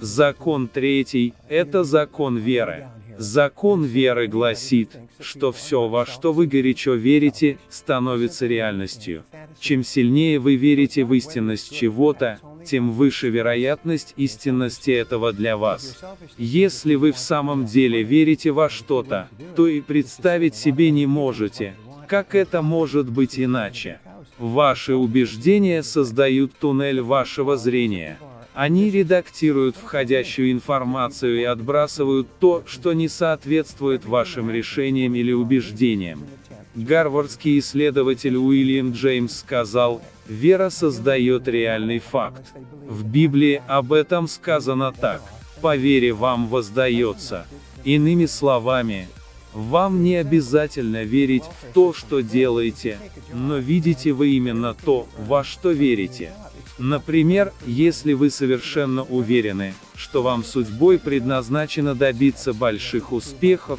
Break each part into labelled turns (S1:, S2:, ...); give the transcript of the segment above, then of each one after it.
S1: Закон третий – это закон веры. Закон веры гласит, что все, во что вы горячо верите, становится реальностью. Чем сильнее вы верите в истинность чего-то, тем выше вероятность истинности этого для вас. Если вы в самом деле верите во что-то, то и представить себе не можете, как это может быть иначе. Ваши убеждения создают туннель вашего зрения. Они редактируют входящую информацию и отбрасывают то, что не соответствует вашим решениям или убеждениям. Гарвардский исследователь Уильям Джеймс сказал, вера создает реальный факт. В Библии об этом сказано так. По вере вам воздается. Иными словами, вам не обязательно верить в то, что делаете, но видите вы именно то, во что верите. Например, если вы совершенно уверены, что вам судьбой предназначено добиться больших успехов,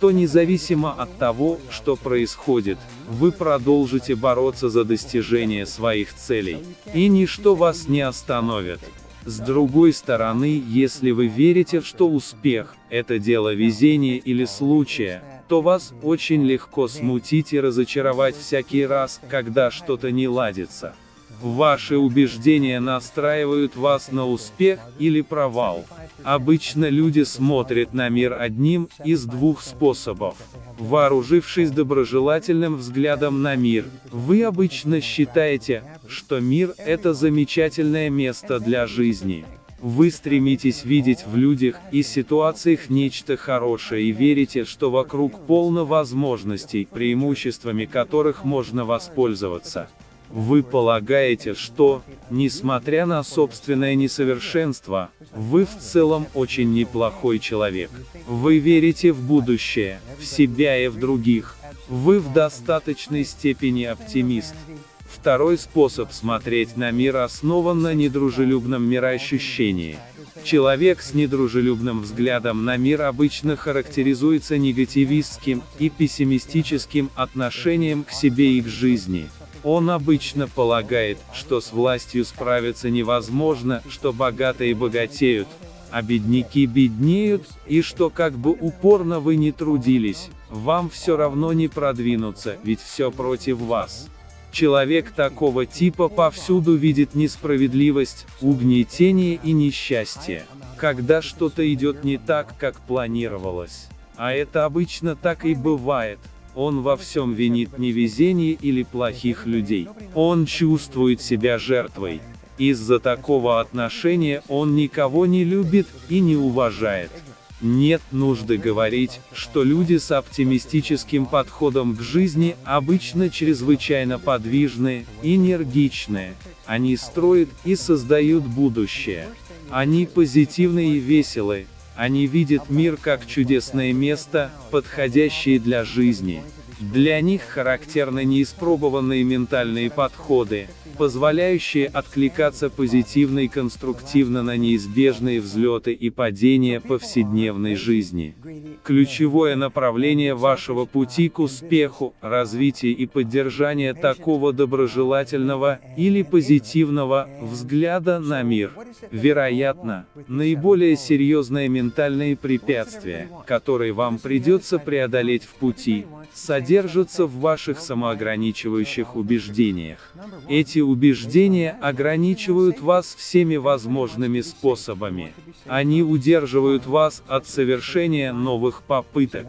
S1: то независимо от того, что происходит, вы продолжите бороться за достижение своих целей, и ничто вас не остановит. С другой стороны, если вы верите, что успех – это дело везения или случая, то вас очень легко смутить и разочаровать всякий раз, когда что-то не ладится. Ваши убеждения настраивают вас на успех или провал. Обычно люди смотрят на мир одним из двух способов. Вооружившись доброжелательным взглядом на мир, вы обычно считаете, что мир – это замечательное место для жизни. Вы стремитесь видеть в людях и ситуациях нечто хорошее и верите, что вокруг полно возможностей, преимуществами которых можно воспользоваться. Вы полагаете, что, несмотря на собственное несовершенство, вы в целом очень неплохой человек. Вы верите в будущее, в себя и в других. Вы в достаточной степени оптимист. Второй способ смотреть на мир основан на недружелюбном мироощущении. Человек с недружелюбным взглядом на мир обычно характеризуется негативистским и пессимистическим отношением к себе и к жизни. Он обычно полагает, что с властью справиться невозможно, что богатые богатеют, а бедняки беднеют, и что как бы упорно вы ни трудились, вам все равно не продвинуться, ведь все против вас. Человек такого типа повсюду видит несправедливость, угнетение и несчастье, когда что-то идет не так, как планировалось. А это обычно так и бывает. Он во всем винит невезение или плохих людей. Он чувствует себя жертвой. Из-за такого отношения он никого не любит и не уважает. Нет нужды говорить, что люди с оптимистическим подходом к жизни обычно чрезвычайно подвижные, энергичные. Они строят и создают будущее. Они позитивны и веселы, они видят мир как чудесное место, подходящее для жизни. Для них характерны неиспробованные ментальные подходы, позволяющие откликаться позитивно и конструктивно на неизбежные взлеты и падения повседневной жизни. Ключевое направление вашего пути к успеху, развитие и поддержание такого доброжелательного или позитивного взгляда на мир. Вероятно, наиболее серьезные ментальные препятствия, которые вам придется преодолеть в пути, содержатся в ваших самоограничивающих убеждениях. Эти убеждения ограничивают вас всеми возможными способами. Они удерживают вас от совершения новых попыток.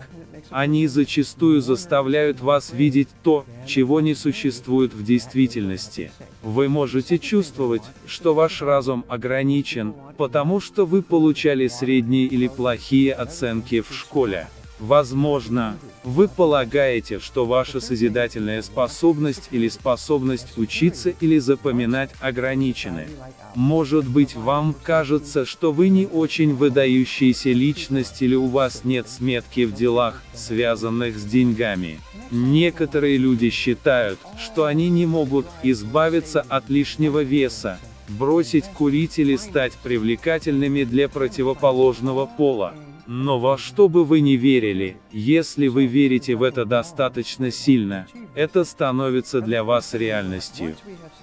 S1: Они зачастую заставляют вас видеть то, чего не существует в действительности. Вы можете чувствовать, что ваш разум ограничен, потому что вы получали средние или плохие оценки в школе. Возможно, вы полагаете, что ваша созидательная способность или способность учиться или запоминать ограничены. Может быть вам кажется, что вы не очень выдающаяся личность или у вас нет сметки в делах, связанных с деньгами. Некоторые люди считают, что они не могут избавиться от лишнего веса, бросить курить или стать привлекательными для противоположного пола. Но во что бы вы ни верили, если вы верите в это достаточно сильно, это становится для вас реальностью.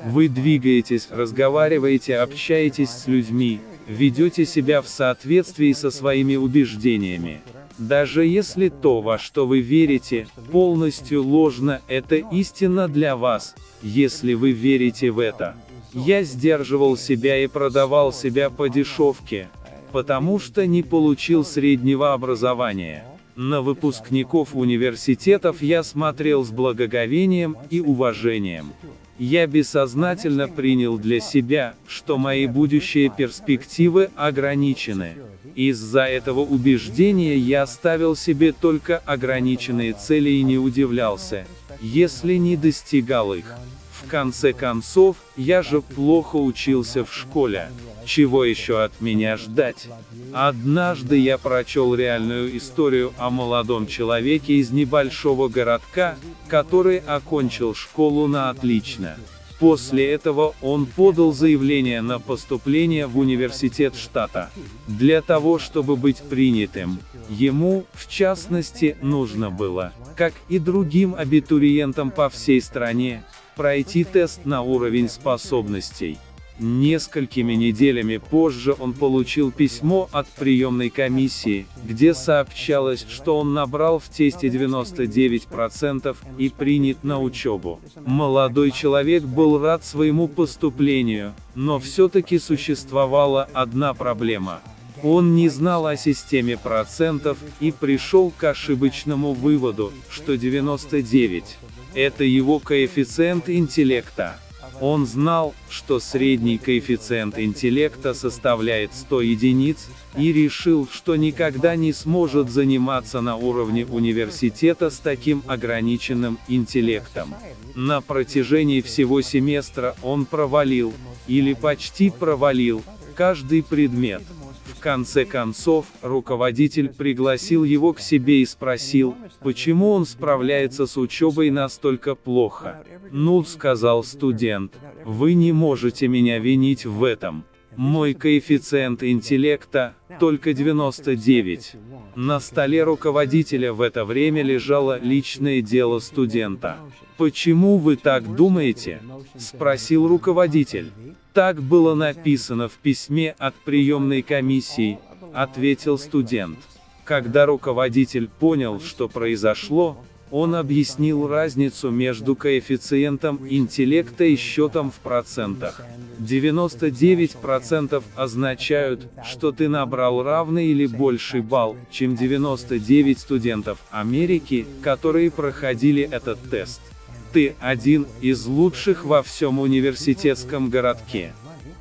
S1: Вы двигаетесь, разговариваете, общаетесь с людьми, ведете себя в соответствии со своими убеждениями. Даже если то, во что вы верите, полностью ложно, это истина для вас, если вы верите в это. Я сдерживал себя и продавал себя по дешевке, потому что не получил среднего образования. На выпускников университетов я смотрел с благоговением и уважением. Я бессознательно принял для себя, что мои будущие перспективы ограничены. Из-за этого убеждения я ставил себе только ограниченные цели и не удивлялся, если не достигал их. Конце концов, я же плохо учился в школе. Чего еще от меня ждать? Однажды я прочел реальную историю о молодом человеке из небольшого городка, который окончил школу на отлично. После этого он подал заявление на поступление в университет штата. Для того чтобы быть принятым, ему, в частности, нужно было, как и другим абитуриентам по всей стране, пройти тест на уровень способностей. Несколькими неделями позже он получил письмо от приемной комиссии, где сообщалось, что он набрал в тесте 99% и принят на учебу. Молодой человек был рад своему поступлению, но все-таки существовала одна проблема. Он не знал о системе процентов и пришел к ошибочному выводу, что 99 – это его коэффициент интеллекта. Он знал, что средний коэффициент интеллекта составляет 100 единиц, и решил, что никогда не сможет заниматься на уровне университета с таким ограниченным интеллектом. На протяжении всего семестра он провалил, или почти провалил, каждый предмет. Конце концов, руководитель пригласил его к себе и спросил, почему он справляется с учебой настолько плохо. «Ну», — сказал студент, — «вы не можете меня винить в этом. Мой коэффициент интеллекта — только 99». На столе руководителя в это время лежало личное дело студента. «Почему вы так думаете?» — спросил руководитель. Так было написано в письме от приемной комиссии, ответил студент. Когда руководитель понял, что произошло, он объяснил разницу между коэффициентом интеллекта и счетом в процентах. 99% означают, что ты набрал равный или больший балл, чем 99 студентов Америки, которые проходили этот тест. Ты один из лучших во всем университетском городке.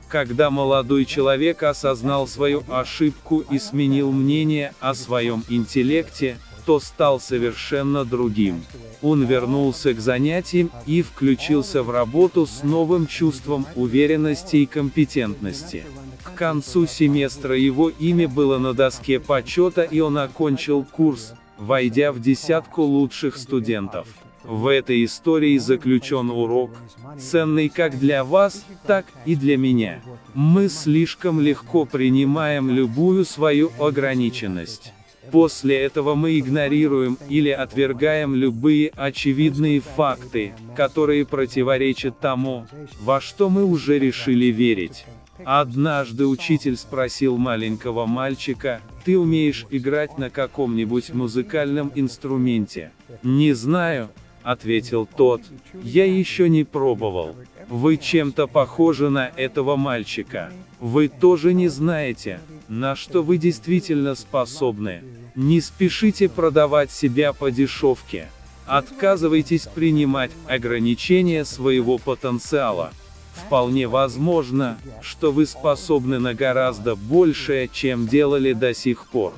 S1: Когда молодой человек осознал свою ошибку и сменил мнение о своем интеллекте, то стал совершенно другим. Он вернулся к занятиям и включился в работу с новым чувством уверенности и компетентности. К концу семестра его имя было на доске почета и он окончил курс, войдя в десятку лучших студентов. В этой истории заключен урок, ценный как для вас, так и для меня. Мы слишком легко принимаем любую свою ограниченность. После этого мы игнорируем или отвергаем любые очевидные факты, которые противоречат тому, во что мы уже решили верить. Однажды учитель спросил маленького мальчика, «Ты умеешь играть на каком-нибудь музыкальном инструменте?» «Не знаю», — ответил тот, — «я еще не пробовал». Вы чем-то похожи на этого мальчика. Вы тоже не знаете, на что вы действительно способны. Не спешите продавать себя по дешевке. Отказывайтесь принимать ограничения своего потенциала. Вполне возможно, что вы способны на гораздо большее, чем делали до сих пор.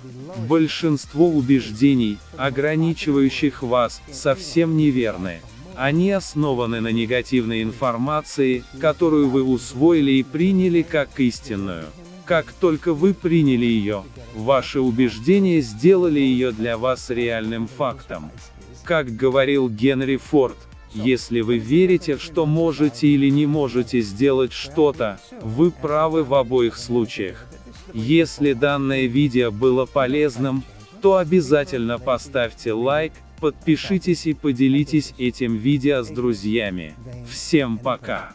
S1: Большинство убеждений, ограничивающих вас, совсем неверны. Они основаны на негативной информации, которую вы усвоили и приняли как истинную. Как только вы приняли ее, ваши убеждения сделали ее для вас реальным фактом. Как говорил Генри Форд, если вы верите, что можете или не можете сделать что-то, вы правы в обоих случаях. Если данное видео было полезным, то обязательно поставьте лайк, подпишитесь и поделитесь этим видео с друзьями. Всем пока!